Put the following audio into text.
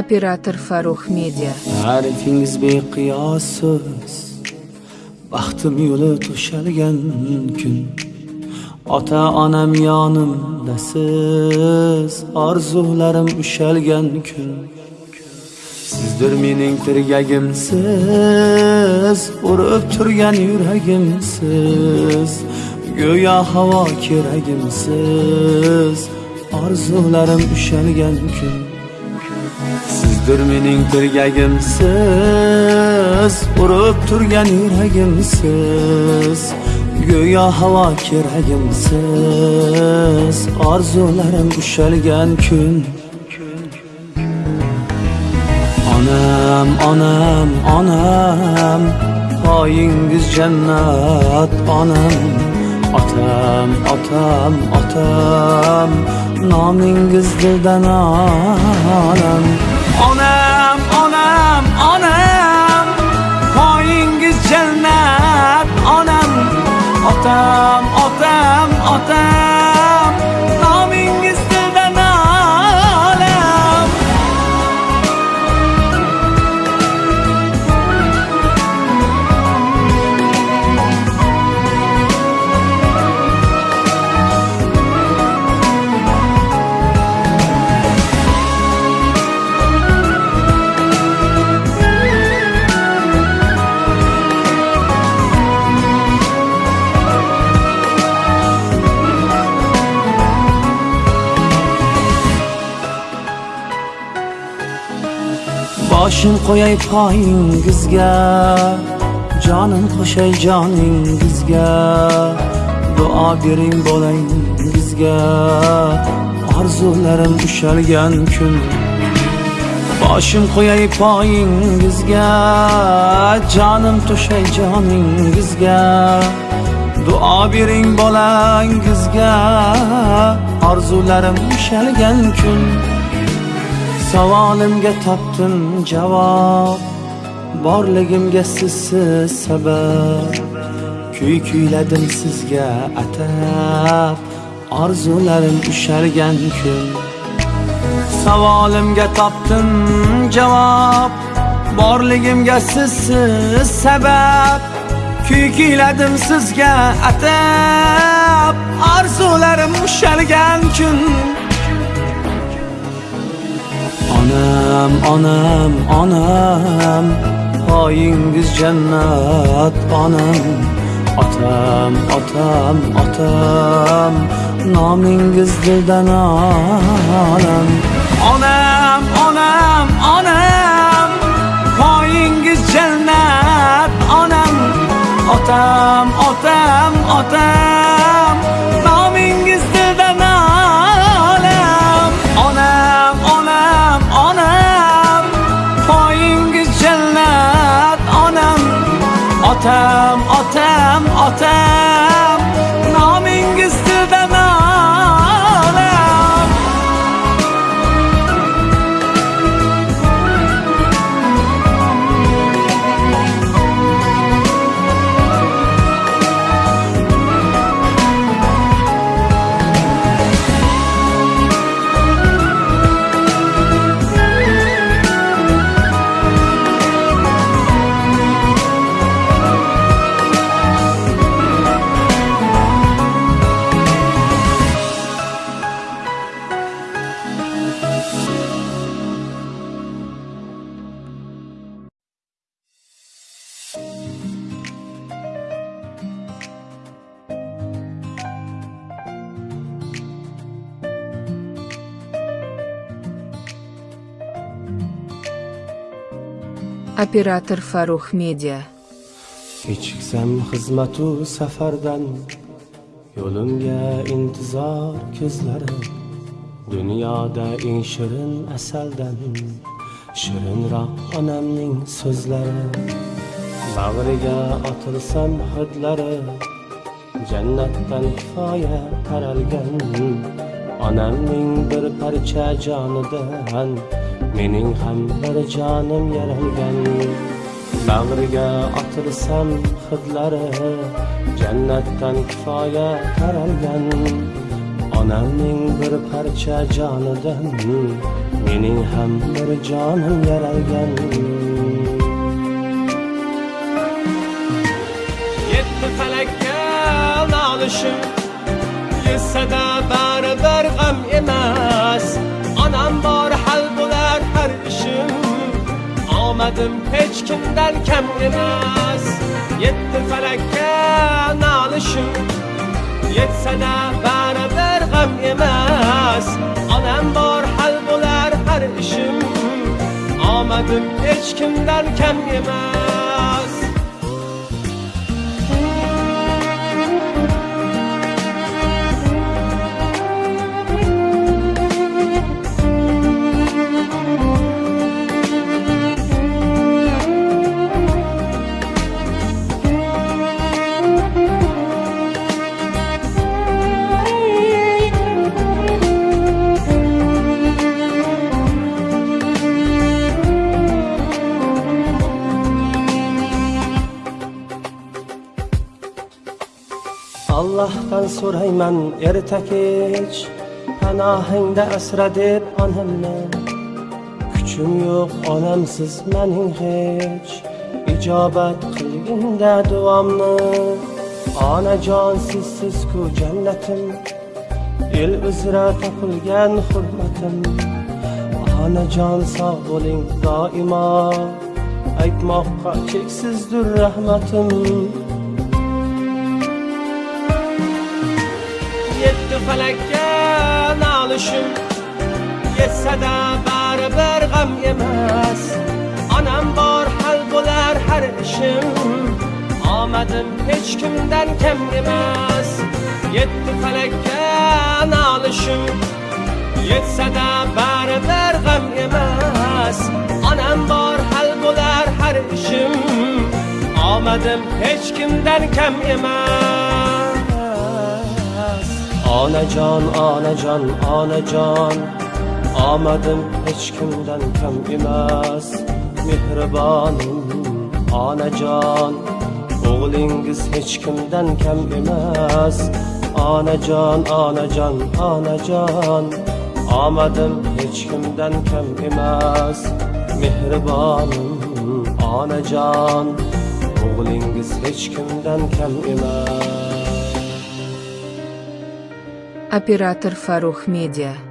Operator Farruh Media. Ta'rifingiz beqiyossiz Baxtim yo'li to'shalgan kun. Ota onam yonimdasiz. Orzularim ushalgan kun. Sizdir mening tirgagimsiz. Urib turgan yuragimsiz. Go'yo havo keragimsiz. Orzularim ushalgan kun. Sizdir mening tirgagimsiz Urib turgan yuragimsiz Go'yo havo keragimsiz Orzularim ushalgan kun Onam, onam, onam Poyingiz jannat onam Otam, otam, otam Nomingiz dildan olam Onam, Boshim qo'yay poyingizga Jonim qo'shay joningizga. Duo bering bolangizga Orzularim ushalgan kun. Boshim qo'yay poyingizga Jonim to'shay joningizga. Duo bering bolangizga Orzularim ushalgan kun. Savolimga topdim javob Borligimga sizsiz sabab. Kuy kuyladim sizga atab Orzularim ushalgan kun. Savolimga topdim javob Borligimga sizsiz sabab. Kuy kuyladim sizga atab Orzularim ushalgan kun. Onam, onam, onam. Poyingiz jannat onam. Otam, otam, otam. Nomingiz dildan olam Onam, onam, onam. Otam, otam, otam Operator Farruh Media. Kechiksam xizmatu safardan Yo'limga intizor ko'zlari Dunyoda eng shirin asaldan Shirinroq onamning so'zlari. Bag'riga otilsam hidlari Jannatdan kifoya taralgan. Onamning bir parcha jonidan Mening ham bir jonim yaralgan Bag'riga otilsam hidlari Jannatdan kifoya taralgan. Onamning bir parcha jonidan mening ham bir jonim yaralgan yetti falakka nolishim yetsada baribir g'am emas. Onam bor omadim hech kimdan kam emas. Yetti falakka nolishim yetsada baribir g'am emas. Onam bor hal bo'lar har ishim omadim hech kimdan kam emas. Allohdan so'rayman erta kech panohingda asra deb onamni. Kuchim yo'q onamsiz mening hech ijobat qilginda duomni. Onajon sizsizku jannatim el uzra topilgan hurmatim. Onajon sog' bo'ling doimo aytmoqqa cheksizdir rahmatim. Falakka nolishim. Yetsada baribir g'am emas. Onam bor hal bo'lar har ishim. Omadim hech kimdan kam emas. Yetti falakka nolishim. Yetsada baribir g'am emas. Onam bor hal bo'lar har ishim. Omadim hech kimdan kam emas. Onajon onajon onajon omadim hech kimdan kam emas mehribonim onajon o'g'lingiz hech kimdan kam emas onajon onajon onajon omadim hech kimdan kam emas mehribonim onajon o'g'lingiz hech kimdan kam emas Оператор Фарух Медиа.